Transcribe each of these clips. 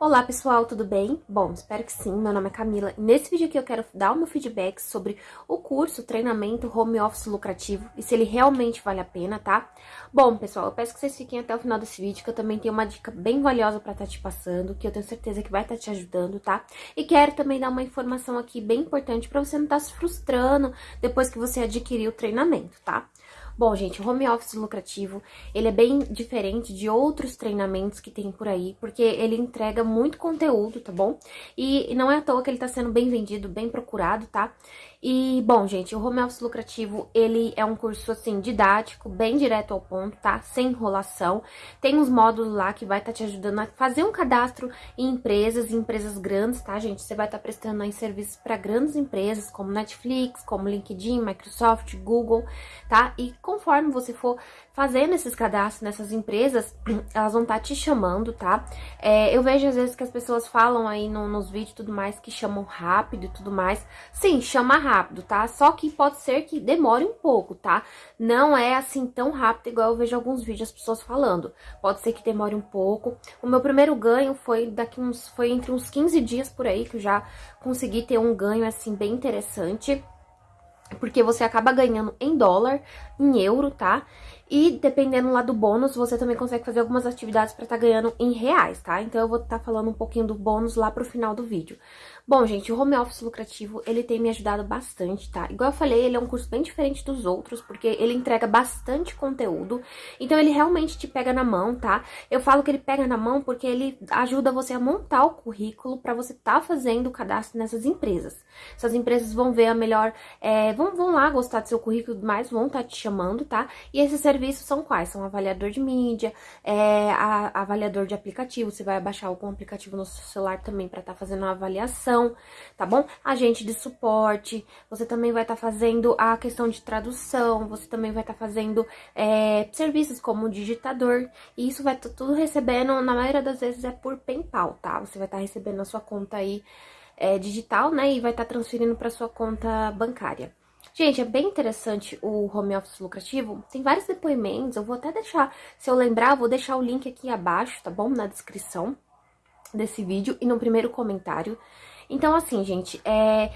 Olá pessoal, tudo bem? Bom, espero que sim, meu nome é Camila e nesse vídeo aqui eu quero dar o meu feedback sobre o curso, treinamento home office lucrativo e se ele realmente vale a pena, tá? Bom, pessoal, eu peço que vocês fiquem até o final desse vídeo que eu também tenho uma dica bem valiosa pra estar tá te passando, que eu tenho certeza que vai estar tá te ajudando, tá? E quero também dar uma informação aqui bem importante pra você não estar tá se frustrando depois que você adquirir o treinamento, tá? Bom, gente, o home office lucrativo, ele é bem diferente de outros treinamentos que tem por aí, porque ele entrega muito conteúdo, tá bom? E não é à toa que ele tá sendo bem vendido, bem procurado, tá? E, bom, gente, o Home Office Lucrativo, ele é um curso, assim, didático, bem direto ao ponto, tá? Sem enrolação. Tem uns módulos lá que vai estar tá te ajudando a fazer um cadastro em empresas, em empresas grandes, tá, gente? Você vai estar tá prestando aí serviços para grandes empresas, como Netflix, como LinkedIn, Microsoft, Google, tá? E conforme você for fazendo esses cadastros nessas empresas, elas vão estar tá te chamando, tá? É, eu vejo às vezes que as pessoas falam aí no, nos vídeos e tudo mais que chamam rápido e tudo mais. Sim, chama rápido, tá? Só que pode ser que demore um pouco, tá? Não é assim tão rápido igual eu vejo alguns vídeos as pessoas falando. Pode ser que demore um pouco. O meu primeiro ganho foi daqui uns foi entre uns 15 dias por aí que eu já consegui ter um ganho assim bem interessante porque você acaba ganhando em dólar, em euro, tá? E dependendo lá do bônus, você também consegue fazer algumas atividades para estar tá ganhando em reais, tá? Então eu vou estar tá falando um pouquinho do bônus lá pro final do vídeo. Bom, gente, o home office lucrativo, ele tem me ajudado bastante, tá? Igual eu falei, ele é um curso bem diferente dos outros, porque ele entrega bastante conteúdo, então ele realmente te pega na mão, tá? Eu falo que ele pega na mão porque ele ajuda você a montar o currículo para você tá fazendo o cadastro nessas empresas. Essas empresas vão ver a melhor, é, vão, vão lá gostar do seu currículo, mas vão estar tá te chamando, tá? E esses serviços são quais? São avaliador de mídia, é, a, avaliador de aplicativo, você vai baixar algum aplicativo no seu celular também para estar tá fazendo uma avaliação, tá bom? Agente de suporte, você também vai estar tá fazendo a questão de tradução, você também vai estar tá fazendo é, serviços como digitador, e isso vai estar tá tudo recebendo, na maioria das vezes é por PayPal, tá? Você vai estar tá recebendo na sua conta aí é, digital, né? E vai estar tá transferindo para sua conta bancária. Gente, é bem interessante o home office lucrativo. Tem vários depoimentos, eu vou até deixar, se eu lembrar, eu vou deixar o link aqui abaixo, tá bom? Na descrição desse vídeo e no primeiro comentário. Então, assim, gente, é,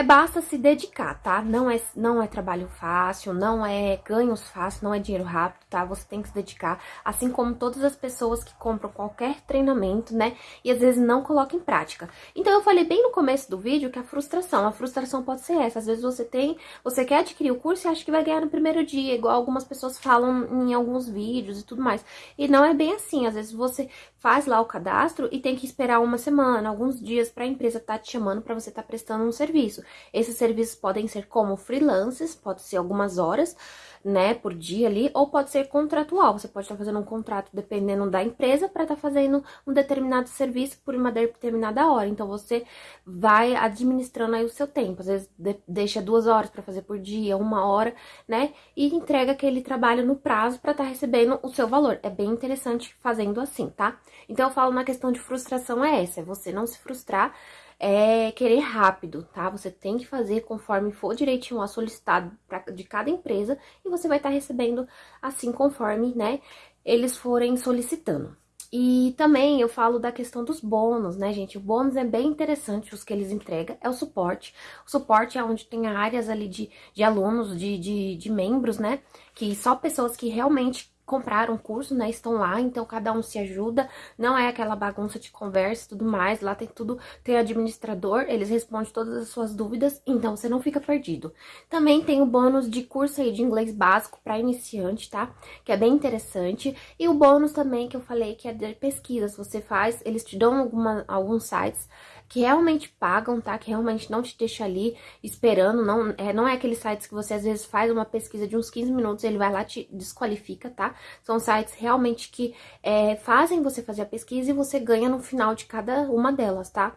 é basta se dedicar, tá? Não é, não é trabalho fácil, não é ganhos fáceis, não é dinheiro rápido, tá? Você tem que se dedicar, assim como todas as pessoas que compram qualquer treinamento, né? E às vezes não colocam em prática. Então eu falei bem no começo do vídeo que a frustração, a frustração pode ser essa. Às vezes você tem, você quer adquirir o curso e acha que vai ganhar no primeiro dia, igual algumas pessoas falam em alguns vídeos e tudo mais. E não é bem assim. Às vezes você faz lá o cadastro e tem que esperar uma semana, alguns dias para a empresa estar tá te chamando para você estar tá prestando um serviço. Esses serviços podem ser como freelances, pode ser algumas horas, né, por dia ali, ou pode ser contratual. Você pode estar fazendo um contrato dependendo da empresa para estar tá fazendo um determinado serviço por uma determinada hora. Então você vai administrando aí o seu tempo. Às vezes de deixa duas horas para fazer por dia, uma hora, né, e entrega aquele trabalho no prazo para estar tá recebendo o seu valor. É bem interessante fazendo assim, tá? Então eu falo na questão de frustração é essa, é você não se frustrar é querer rápido, tá? Você tem que fazer conforme for direitinho lá solicitado pra, de cada empresa e você vai estar tá recebendo assim conforme, né, eles forem solicitando. E também eu falo da questão dos bônus, né, gente? O bônus é bem interessante, os que eles entregam, é o suporte. O suporte é onde tem áreas ali de, de alunos, de, de, de membros, né? Que só pessoas que realmente compraram curso, né, estão lá, então cada um se ajuda, não é aquela bagunça de conversa e tudo mais, lá tem tudo, tem administrador, eles respondem todas as suas dúvidas, então você não fica perdido. Também tem o bônus de curso aí de inglês básico para iniciante, tá? Que é bem interessante, e o bônus também que eu falei que é de pesquisas, você faz, eles te dão alguma, alguns sites que realmente pagam, tá? Que realmente não te deixa ali esperando, não é, não é aqueles sites que você às vezes faz uma pesquisa de uns 15 minutos, ele vai lá te desqualifica, tá? São sites realmente que é, fazem você fazer a pesquisa e você ganha no final de cada uma delas, tá?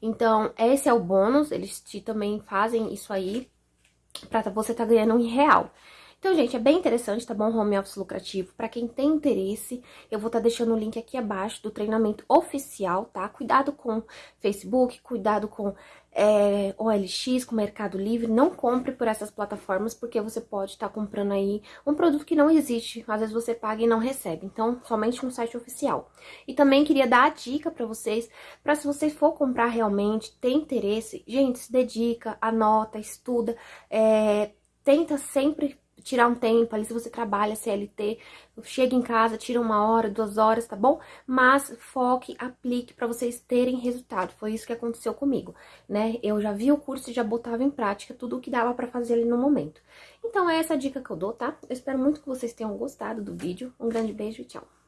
Então, esse é o bônus, eles te também fazem isso aí pra você tá ganhando em real. Então, gente, é bem interessante, tá bom? Home office lucrativo. Pra quem tem interesse, eu vou estar tá deixando o link aqui abaixo do treinamento oficial, tá? Cuidado com Facebook, cuidado com é, OLX, com Mercado Livre. Não compre por essas plataformas, porque você pode estar tá comprando aí um produto que não existe. Às vezes você paga e não recebe. Então, somente no site oficial. E também queria dar a dica pra vocês, pra se você for comprar realmente, tem interesse, gente, se dedica, anota, estuda, é, tenta sempre tirar um tempo ali, se você trabalha CLT, chega em casa, tira uma hora, duas horas, tá bom? Mas foque, aplique para vocês terem resultado. Foi isso que aconteceu comigo, né? Eu já vi o curso e já botava em prática tudo o que dava para fazer ali no momento. Então é essa dica que eu dou, tá? Eu espero muito que vocês tenham gostado do vídeo. Um grande beijo e tchau!